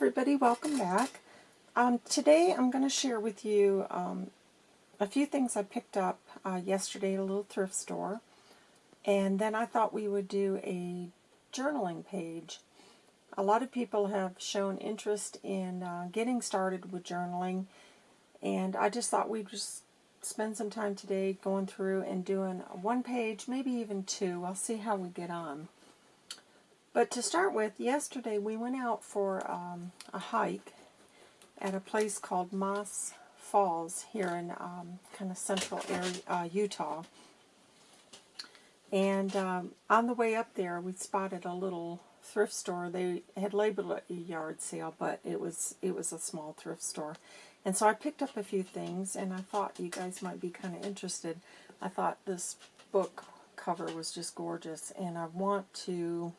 everybody, welcome back. Um, today I'm going to share with you um, a few things I picked up uh, yesterday at a little thrift store. And then I thought we would do a journaling page. A lot of people have shown interest in uh, getting started with journaling. And I just thought we'd just spend some time today going through and doing one page, maybe even two. I'll see how we get on. But to start with, yesterday we went out for um, a hike at a place called Moss Falls here in um, kind of central area, uh, Utah. And um, on the way up there, we spotted a little thrift store. They had labeled it a yard sale, but it was it was a small thrift store. And so I picked up a few things, and I thought you guys might be kind of interested. I thought this book cover was just gorgeous, and I want to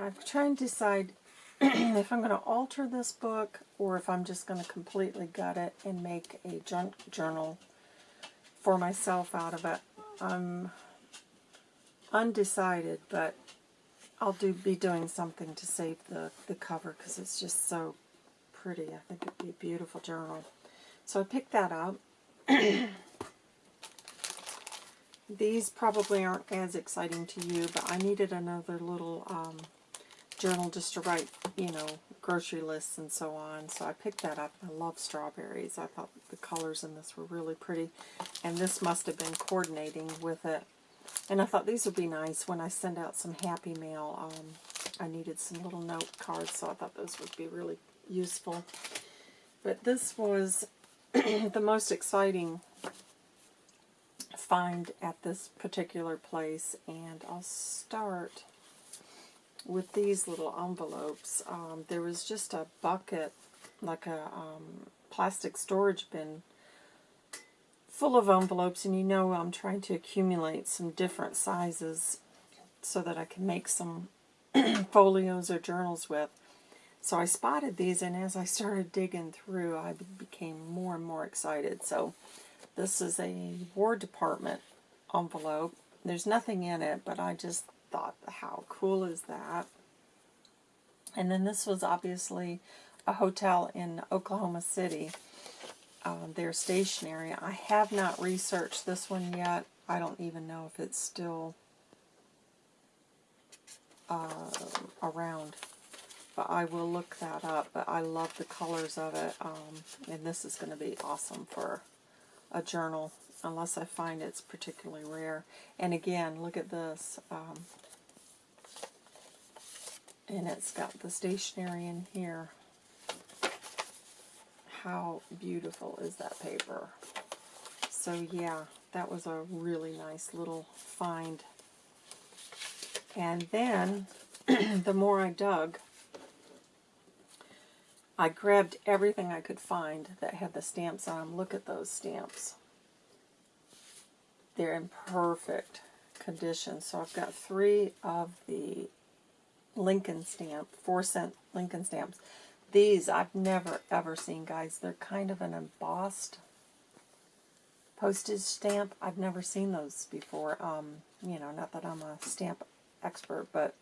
I'm trying to decide if I'm going to alter this book or if I'm just going to completely gut it and make a junk journal for myself out of it. I'm undecided, but I'll do be doing something to save the, the cover because it's just so pretty. I think it'd be a beautiful journal. So I picked that up. These probably aren't as exciting to you, but I needed another little um, journal just to write, you know, grocery lists and so on. So I picked that up. I love strawberries. I thought the colors in this were really pretty. And this must have been coordinating with it. And I thought these would be nice when I send out some happy mail. Um, I needed some little note cards, so I thought those would be really useful. But this was the most exciting find at this particular place. And I'll start with these little envelopes. Um, there was just a bucket, like a um, plastic storage bin full of envelopes, and you know I'm trying to accumulate some different sizes so that I can make some folios or journals with. So I spotted these, and as I started digging through, I became more and more excited. So this is a War Department envelope. There's nothing in it, but I just thought, how cool is that? And then this was obviously a hotel in Oklahoma City. Uh, their stationery. I have not researched this one yet. I don't even know if it's still uh, around. But I will look that up. But I love the colors of it. Um, and this is going to be awesome for a journal unless I find it's particularly rare. And again, look at this. Um, and it's got the stationery in here. How beautiful is that paper? So yeah, that was a really nice little find. And then, the more I dug, I grabbed everything I could find that had the stamps on them. Look at those stamps. They're in perfect condition. So I've got three of the Lincoln stamp, four cent Lincoln stamps. These I've never ever seen, guys. They're kind of an embossed postage stamp. I've never seen those before. Um, you know, not that I'm a stamp expert, but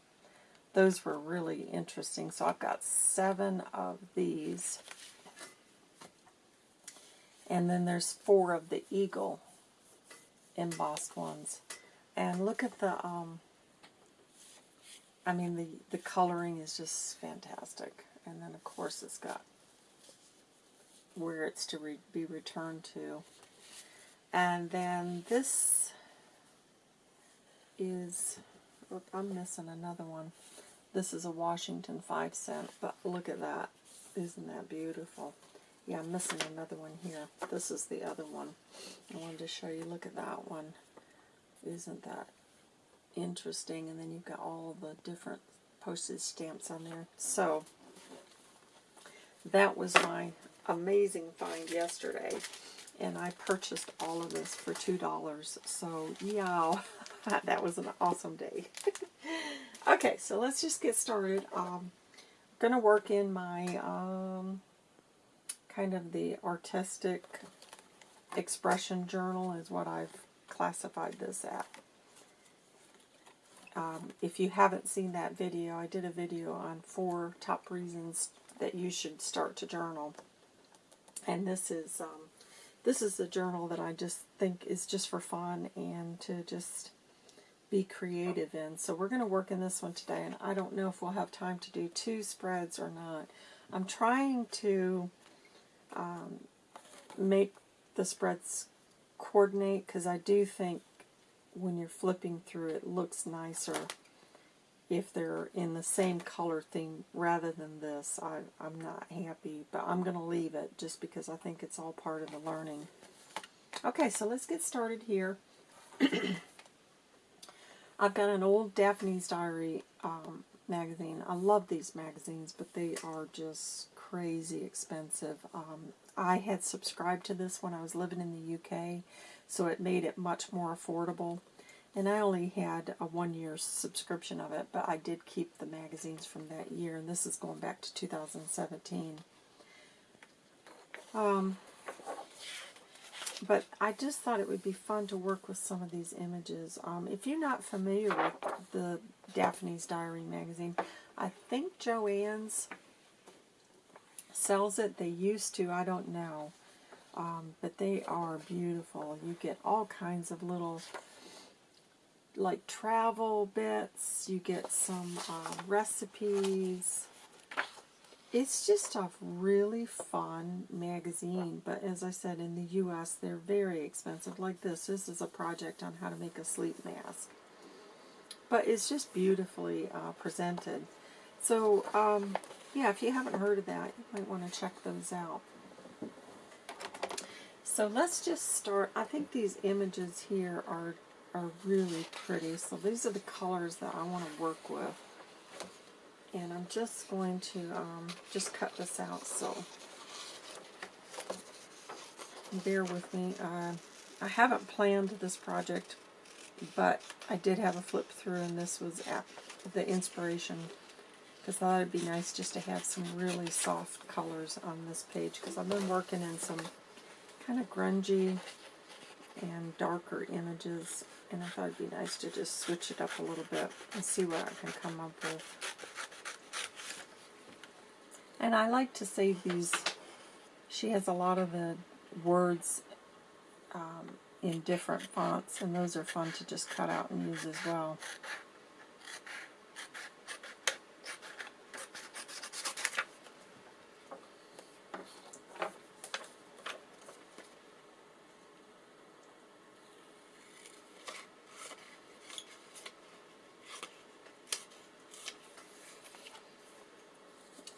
those were really interesting. So I've got seven of these. And then there's four of the eagle embossed ones. And look at the um, I mean, the, the coloring is just fantastic. And then, of course, it's got where it's to re be returned to. And then this is, look, I'm missing another one. This is a Washington 5 cent, but look at that. Isn't that beautiful? Yeah, I'm missing another one here. This is the other one. I wanted to show you. Look at that one. Isn't that interesting. And then you've got all the different postage stamps on there. So that was my amazing find yesterday. And I purchased all of this for $2. So, yeah, that was an awesome day. okay, so let's just get started. Um, I'm going to work in my um, kind of the artistic expression journal is what I've classified this at um, if you haven't seen that video, I did a video on four top reasons that you should start to journal. And this is um, this is a journal that I just think is just for fun and to just be creative in. So we're going to work in this one today, and I don't know if we'll have time to do two spreads or not. I'm trying to um, make the spreads coordinate because I do think when you're flipping through it looks nicer if they're in the same color theme rather than this. I, I'm not happy, but I'm going to leave it just because I think it's all part of the learning. Okay, so let's get started here. I've got an old Daphne's Diary um, magazine. I love these magazines, but they are just crazy expensive. Um, I had subscribed to this when I was living in the UK, so it made it much more affordable. And I only had a one year subscription of it, but I did keep the magazines from that year, and this is going back to 2017. Um, but I just thought it would be fun to work with some of these images. Um, if you're not familiar with the Daphne's Diary magazine, I think Joann's sells it. They used to, I don't know. Um, but they are beautiful. You get all kinds of little like travel bits. You get some uh, recipes. It's just a really fun magazine, but as I said, in the U.S., they're very expensive. Like this, this is a project on how to make a sleep mask. But it's just beautifully uh, presented. So, um, yeah, if you haven't heard of that, you might want to check those out. So let's just start. I think these images here are are really pretty. So these are the colors that I want to work with. And I'm just going to um, just cut this out, so bear with me. Uh, I haven't planned this project, but I did have a flip through, and this was the inspiration, I thought it'd be nice just to have some really soft colors on this page, because I've been working in some kind of grungy and darker images, and I thought it'd be nice to just switch it up a little bit and see what I can come up with. And I like to save these. She has a lot of the words um, in different fonts, and those are fun to just cut out and use as well.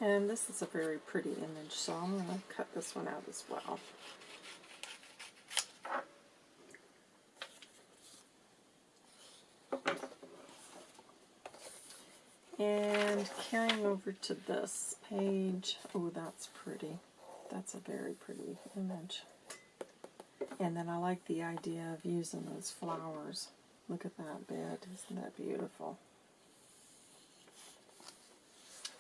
And this is a very pretty image, so I'm going to cut this one out as well. And carrying over to this page, oh, that's pretty. That's a very pretty image. And then I like the idea of using those flowers. Look at that bed. Isn't that beautiful?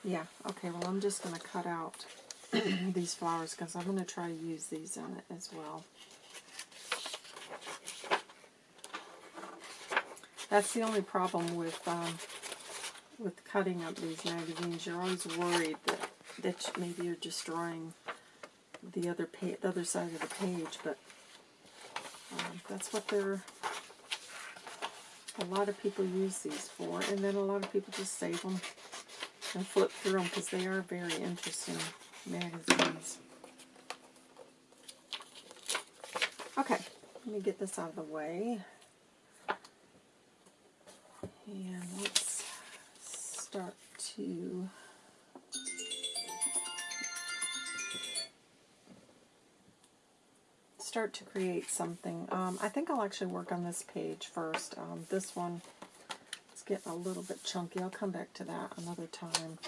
Yeah, okay, well I'm just going to cut out these flowers because I'm going to try to use these in it as well. That's the only problem with um, with cutting up these magazines. You're always worried that, that maybe you're destroying the other the other side of the page, but um, that's what they're. A lot of people use these for, and then a lot of people just save them and flip through them because they are very interesting magazines. Okay, let me get this out of the way. And let's start to start to create something. Um, I think I'll actually work on this page first. Um, this one getting a little bit chunky. I'll come back to that another time.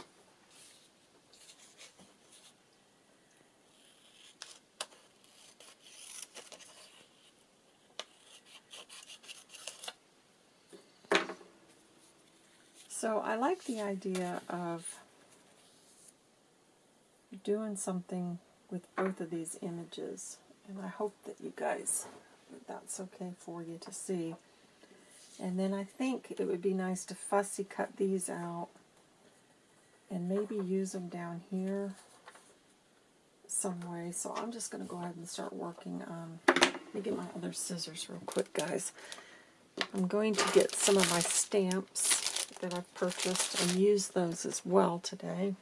So I like the idea of doing something with both of these images. And I hope that you guys, that that's okay for you to see. And then I think it would be nice to fussy cut these out and maybe use them down here some way. So I'm just going to go ahead and start working on, let me get my other scissors real quick, guys. I'm going to get some of my stamps that I've purchased and use those as well today.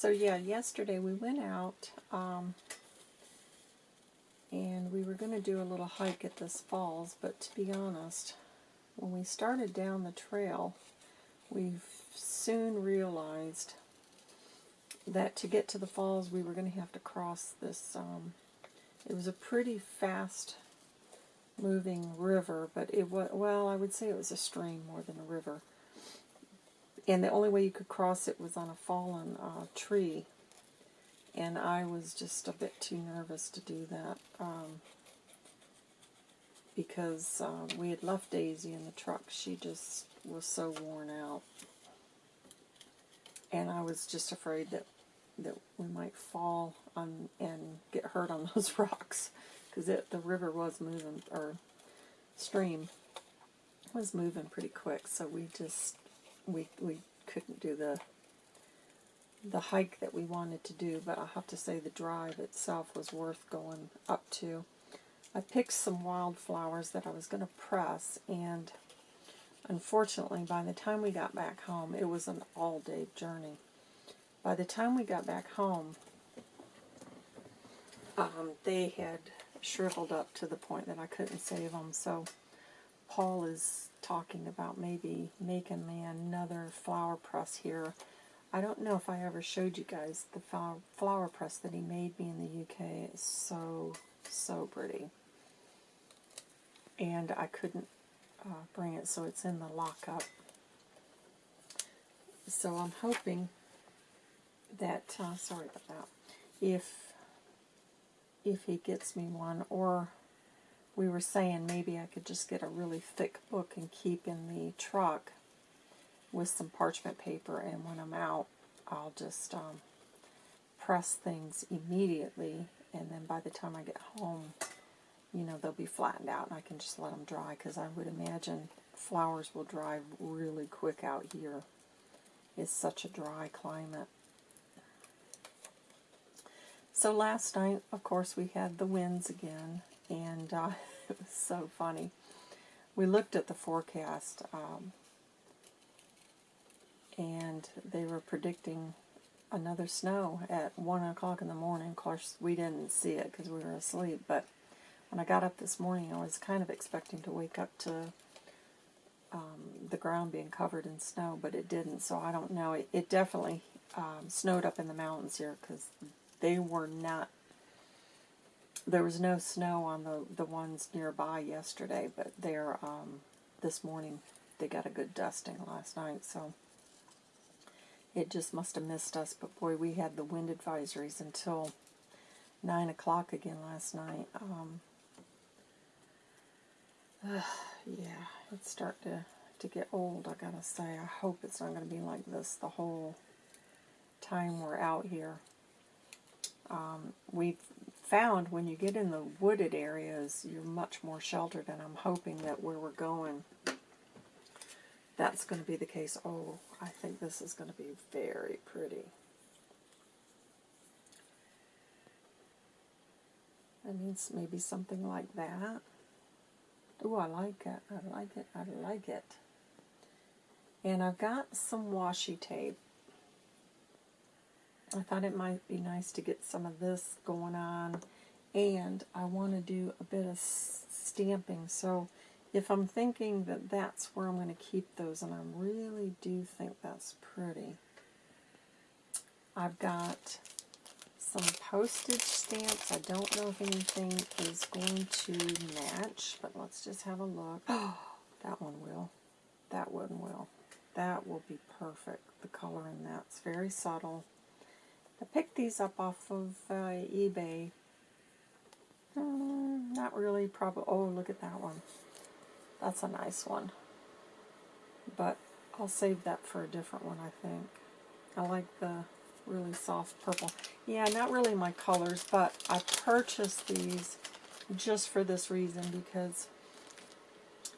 So yeah, yesterday we went out um, and we were going to do a little hike at this falls, but to be honest, when we started down the trail, we soon realized that to get to the falls we were going to have to cross this, um, it was a pretty fast moving river, but it was, well, I would say it was a stream more than a river and the only way you could cross it was on a fallen uh, tree. And I was just a bit too nervous to do that um, because uh, we had left Daisy in the truck. She just was so worn out. And I was just afraid that, that we might fall on and get hurt on those rocks because the river was moving, or stream was moving pretty quick. So we just we we couldn't do the the hike that we wanted to do, but I have to say the drive itself was worth going up to. I picked some wildflowers that I was going to press, and unfortunately, by the time we got back home, it was an all-day journey. By the time we got back home, um, they had shriveled up to the point that I couldn't save them, so Paul is talking about maybe making me another flower press here. I don't know if I ever showed you guys the flower press that he made me in the UK. It's so, so pretty. And I couldn't uh, bring it, so it's in the lockup. So I'm hoping that, uh, sorry about that, if if he gets me one, or we were saying maybe I could just get a really thick book and keep in the truck with some parchment paper, and when I'm out, I'll just um, press things immediately, and then by the time I get home, you know, they'll be flattened out, and I can just let them dry, because I would imagine flowers will dry really quick out here. It's such a dry climate. So last night, of course, we had the winds again, and uh, it was so funny. We looked at the forecast, um, and they were predicting another snow at 1 o'clock in the morning. Of course, we didn't see it because we were asleep, but when I got up this morning, I was kind of expecting to wake up to um, the ground being covered in snow, but it didn't, so I don't know. It, it definitely um, snowed up in the mountains here because they were not there was no snow on the, the ones nearby yesterday, but they're, um, this morning, they got a good dusting last night, so it just must have missed us. But boy, we had the wind advisories until 9 o'clock again last night. Um, uh, yeah, it's starting to, to get old, I gotta say. I hope it's not going to be like this the whole time we're out here. Um, we've found when you get in the wooded areas, you're much more sheltered, and I'm hoping that where we're going, that's going to be the case. Oh, I think this is going to be very pretty. That means maybe something like that. Oh, I like it. I like it. I like it. And I've got some washi tape I thought it might be nice to get some of this going on. And I want to do a bit of stamping. So if I'm thinking that that's where I'm going to keep those and I really do think that's pretty I've got some postage stamps. I don't know if anything is going to match but let's just have a look. Oh that one will. That one will. That will be perfect. The color in that's very subtle I picked these up off of uh, eBay. Mm, not really, probably. Oh, look at that one. That's a nice one. but I'll save that for a different one, I think. I like the really soft purple. Yeah, not really my colors, but I purchased these just for this reason because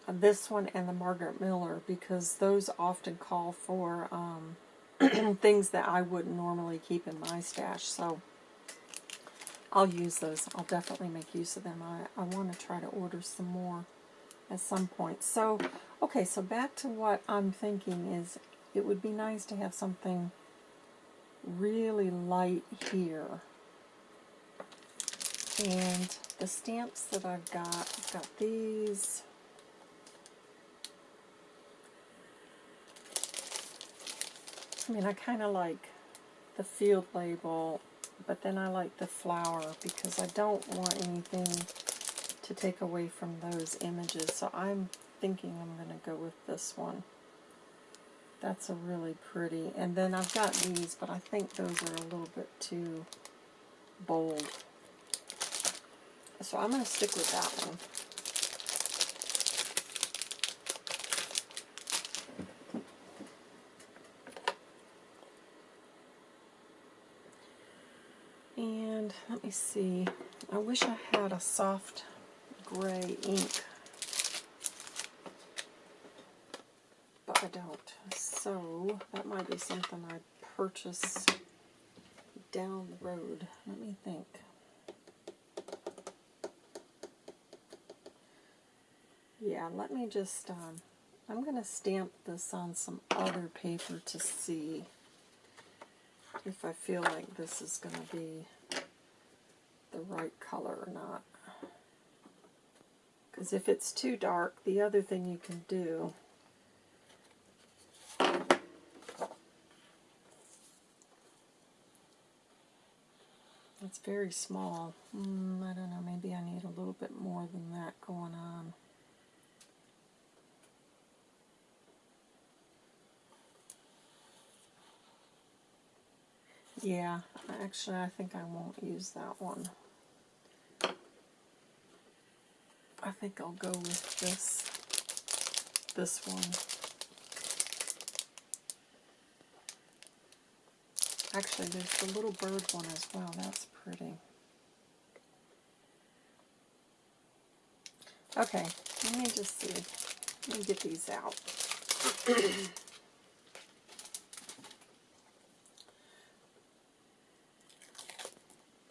this one and the Margaret Miller because those often call for um, things that I wouldn't normally keep in my stash. So I'll use those. I'll definitely make use of them. I, I want to try to order some more at some point. So, okay, so back to what I'm thinking is it would be nice to have something really light here. And the stamps that I've got, I've got these. I mean, I kind of like the field label, but then I like the flower because I don't want anything to take away from those images. So I'm thinking I'm going to go with this one. That's a really pretty. And then I've got these, but I think those are a little bit too bold. So I'm going to stick with that one. And let me see. I wish I had a soft gray ink. But I don't. So that might be something I purchase down the road. Let me think. Yeah, let me just, um, I'm going to stamp this on some other paper to see if I feel like this is going to be the right color or not. Because if it's too dark, the other thing you can do It's very small. Mm, I don't know, maybe I need a little bit more than that going on. Yeah, actually I think I won't use that one. I think I'll go with this, this one. Actually, there's the little bird one as well. That's pretty. Okay, let me just see. Let me get these out.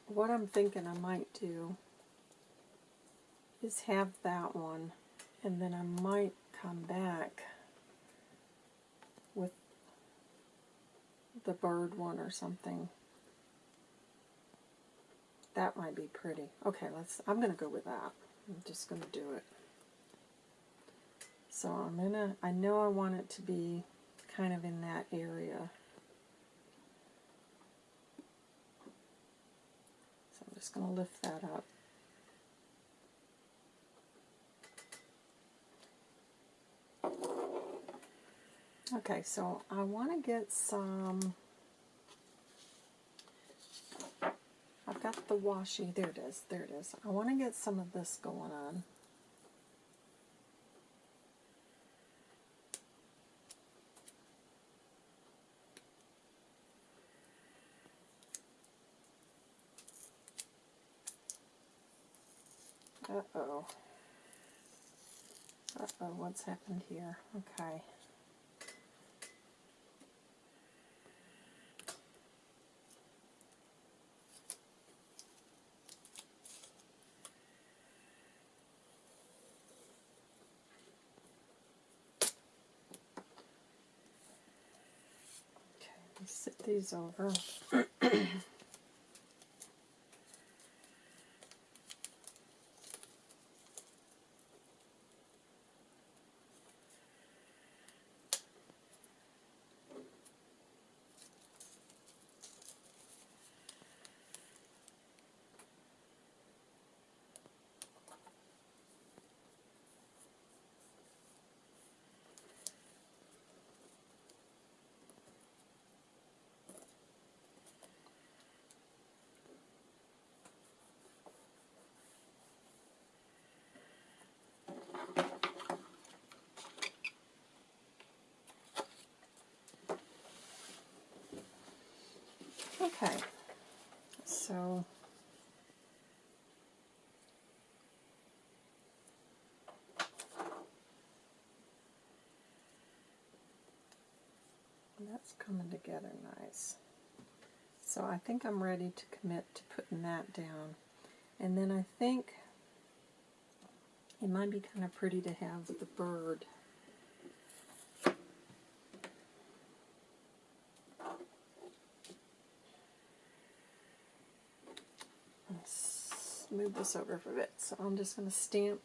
what I'm thinking I might do is have that one and then I might come back with the bird one or something. That might be pretty. Okay, let's I'm going to go with that. I'm just going to do it. So I'm going to I know I want it to be kind of in that area. So I'm just going to lift that up. Okay, so I want to get some, I've got the washi, there it is, there it is. I want to get some of this going on. Uh-oh. Uh-oh, what's happened here? Okay. These over. Okay, so that's coming together nice. So I think I'm ready to commit to putting that down. And then I think it might be kind of pretty to have the bird. This over for a bit. So I'm just going to stamp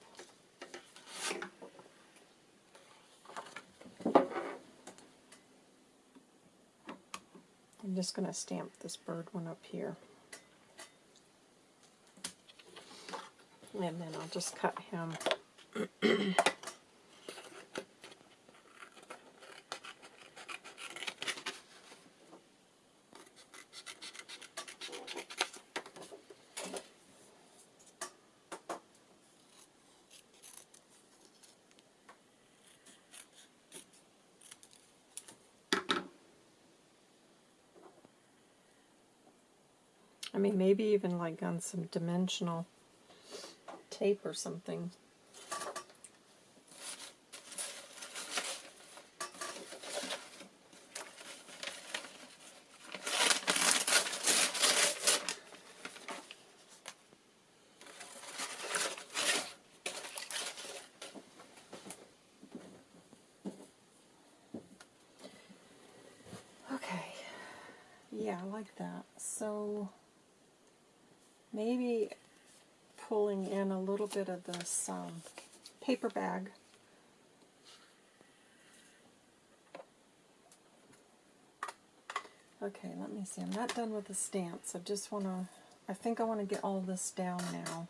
I'm just going to stamp this bird one up here. And then I'll just cut him. I mean, maybe even like on some dimensional tape or something. Okay, yeah, I like that. So maybe pulling in a little bit of this um, paper bag. Okay, let me see. I'm not done with the stamps. I just want to, I think I want to get all this down now.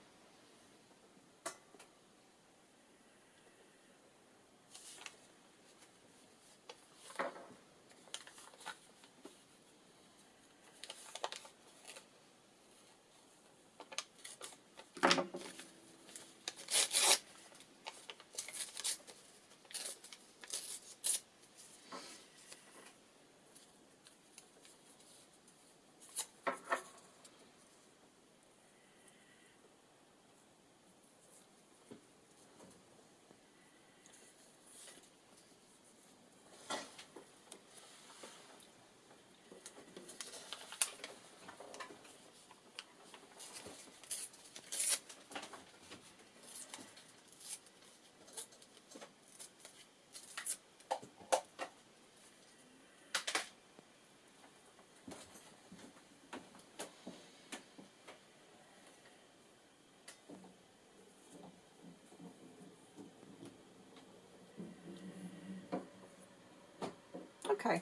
Okay.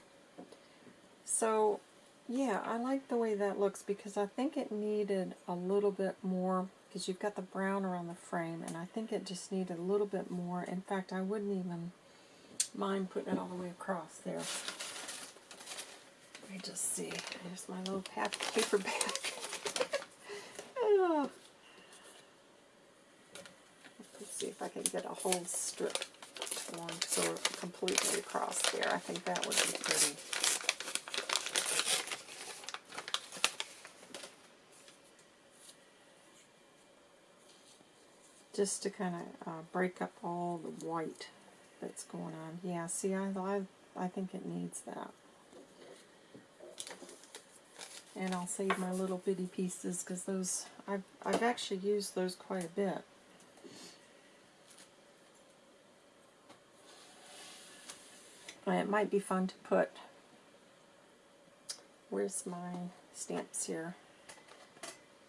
So, yeah, I like the way that looks because I think it needed a little bit more, because you've got the brown around the frame, and I think it just needed a little bit more. In fact, I wouldn't even mind putting it all the way across there. Let me just see. There's my little paper bag. Let's see if I can get a whole strip one so completely across there. I think that would be pretty. Just to kind of uh, break up all the white that's going on. Yeah, see, I, I, I think it needs that. And I'll save my little bitty pieces because those, I've, I've actually used those quite a bit. It might be fun to put, where's my stamps here?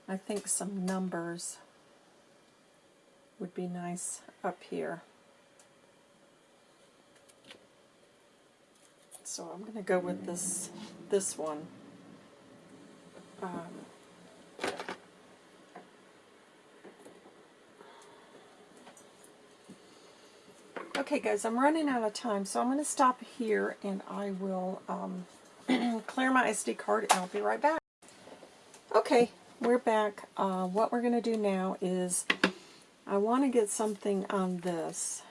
I think some numbers would be nice up here. So I'm going to go with this this one. Um, Okay guys, I'm running out of time, so I'm going to stop here and I will um, clear my SD card and I'll be right back. Okay, we're back. Uh, what we're going to do now is I want to get something on this.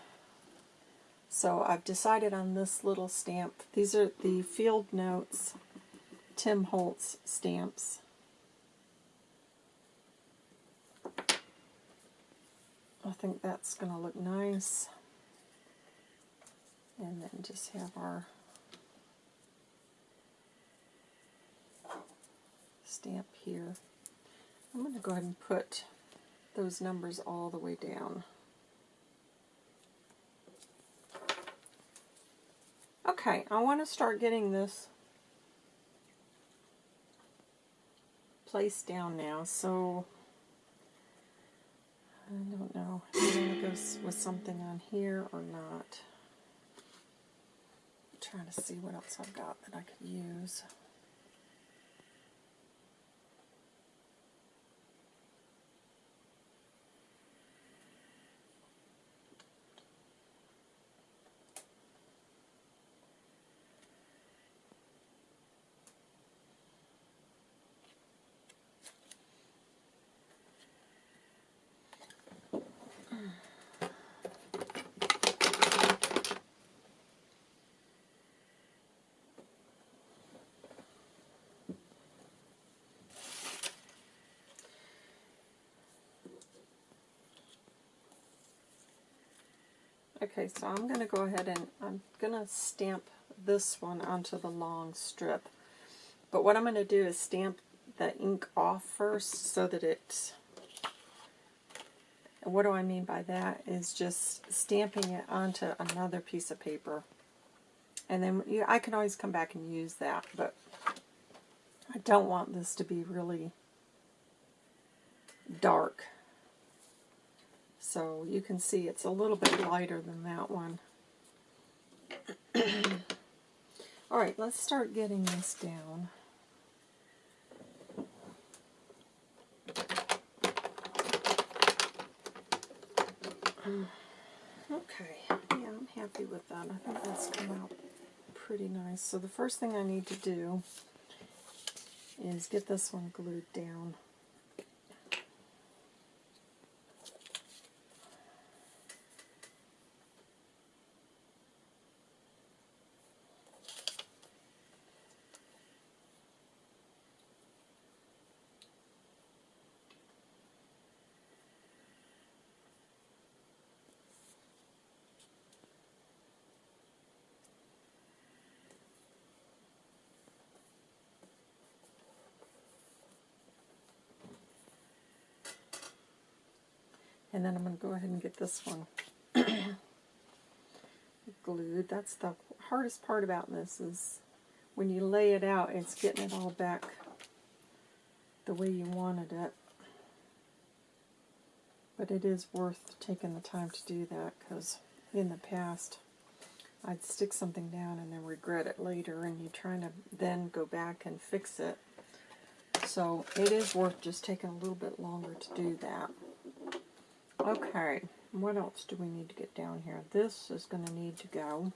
So I've decided on this little stamp. These are the field notes Tim Holtz stamps. I think that's going to look nice. And then just have our stamp here. I'm going to go ahead and put those numbers all the way down. Okay, I want to start getting this placed down now, so I don't know if I'm going to go with something on here or not. Trying to see what else I've got that I could use. Okay, so I'm going to go ahead and I'm going to stamp this one onto the long strip. But what I'm going to do is stamp the ink off first so that it's... what do I mean by that? Is just stamping it onto another piece of paper. And then you, I can always come back and use that, but I don't want this to be really dark. So you can see it's a little bit lighter than that one. Alright, let's start getting this down. Okay, yeah, I'm happy with that. I think that's come out pretty nice. So the first thing I need to do is get this one glued down. And then I'm going to go ahead and get this one glued. That's the hardest part about this is when you lay it out, it's getting it all back the way you wanted it. But it is worth taking the time to do that because in the past I'd stick something down and then regret it later and you're trying to then go back and fix it. So it is worth just taking a little bit longer to do that. Okay, what else do we need to get down here? This is going to need to go.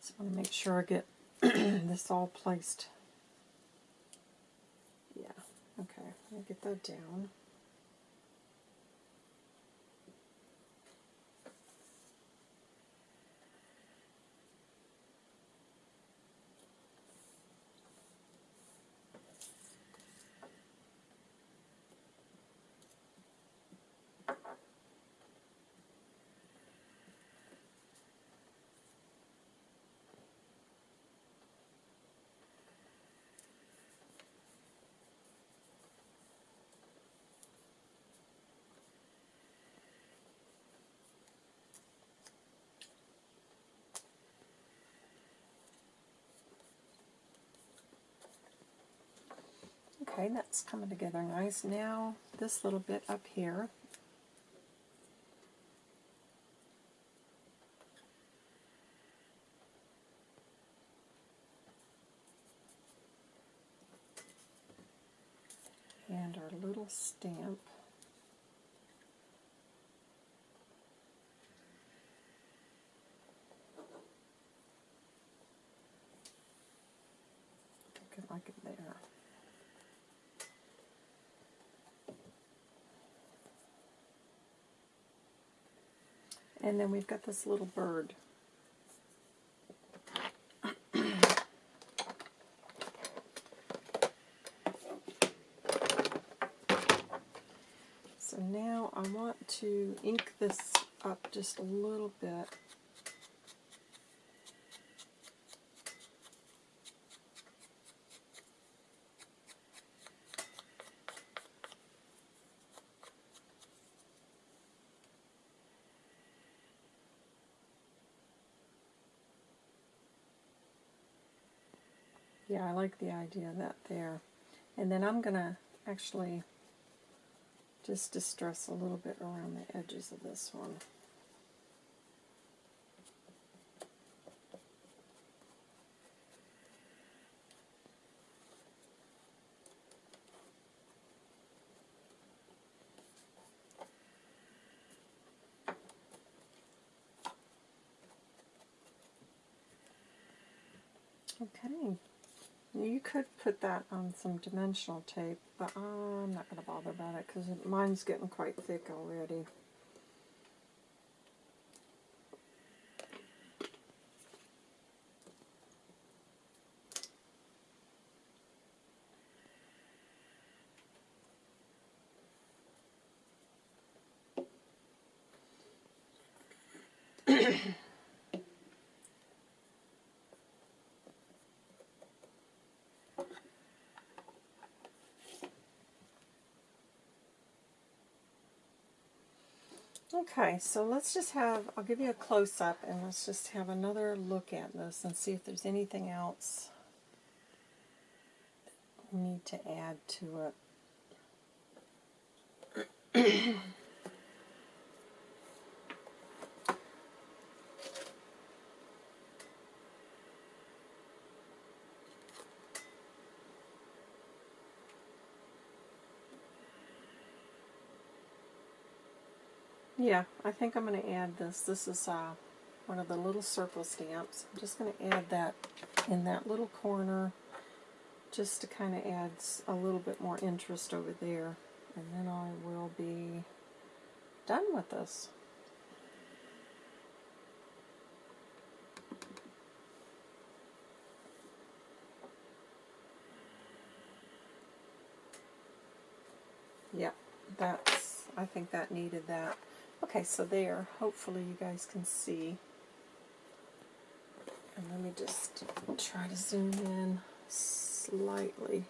So I want to make sure I get this all placed. Yeah, okay, I'll get that down. Okay, that's coming together nice. Now, this little bit up here. And our little stamp. And then we've got this little bird. so now I want to ink this up just a little bit. Like the idea of that there. And then I'm going to actually just distress a little bit around the edges of this one. Okay. You could put that on some dimensional tape, but uh, I'm not going to bother about it because mine's getting quite thick already. Okay, so let's just have, I'll give you a close-up and let's just have another look at this and see if there's anything else we need to add to it. Yeah, I think I'm going to add this. This is uh, one of the little circle stamps. I'm just going to add that in that little corner just to kind of add a little bit more interest over there. And then I will be done with this. Yep, that's, I think that needed that. Okay, so there, hopefully you guys can see. And let me just try to zoom in slightly.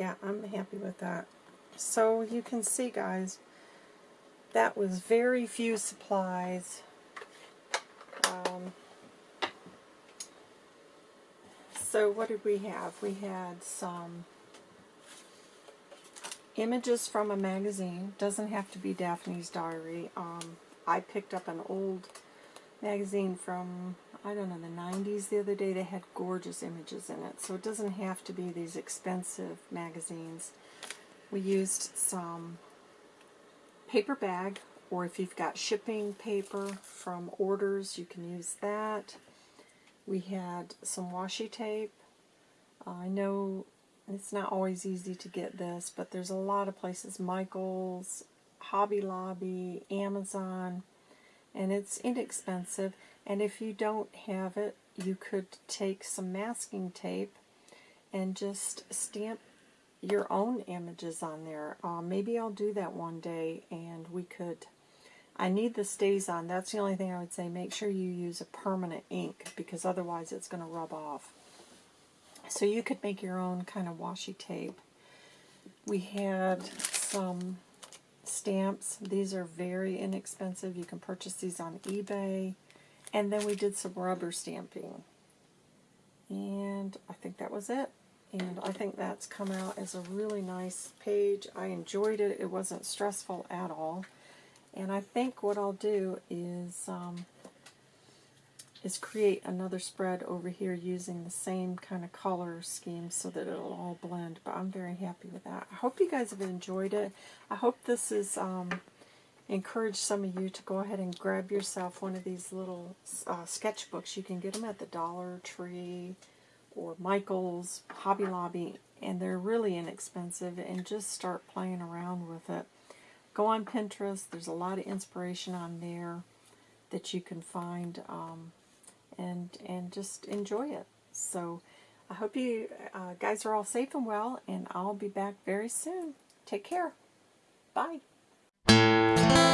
Yeah, I'm happy with that. So you can see, guys, that was very few supplies. Um, so what did we have? We had some images from a magazine. Doesn't have to be Daphne's Diary. Um, I picked up an old magazine from I don't know, the 90s the other day, they had gorgeous images in it. So it doesn't have to be these expensive magazines. We used some paper bag, or if you've got shipping paper from orders, you can use that. We had some washi tape. Uh, I know it's not always easy to get this, but there's a lot of places, Michael's, Hobby Lobby, Amazon, and it's inexpensive. And if you don't have it, you could take some masking tape and just stamp your own images on there. Uh, maybe I'll do that one day and we could... I need the stays on. That's the only thing I would say. Make sure you use a permanent ink because otherwise it's going to rub off. So you could make your own kind of washi tape. We had some stamps. These are very inexpensive. You can purchase these on eBay. And then we did some rubber stamping. And I think that was it. And I think that's come out as a really nice page. I enjoyed it. It wasn't stressful at all. And I think what I'll do is um, is create another spread over here using the same kind of color scheme so that it'll all blend. But I'm very happy with that. I hope you guys have enjoyed it. I hope this is um, encourage some of you to go ahead and grab yourself one of these little uh, sketchbooks. You can get them at the Dollar Tree or Michael's, Hobby Lobby, and they're really inexpensive. And just start playing around with it. Go on Pinterest. There's a lot of inspiration on there that you can find, um, and and just enjoy it. So I hope you uh, guys are all safe and well, and I'll be back very soon. Take care. Bye. Thank you.